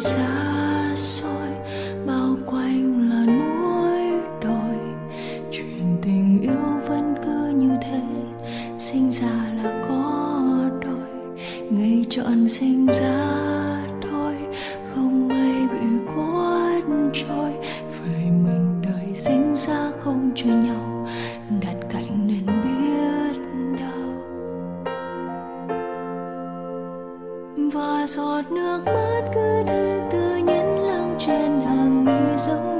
下。giọt nước mắt cứ thế tự nhiên lắng trên hàng mi giống